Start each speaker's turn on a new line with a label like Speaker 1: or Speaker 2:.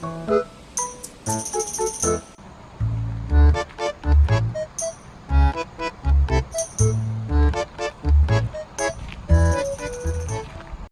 Speaker 1: Música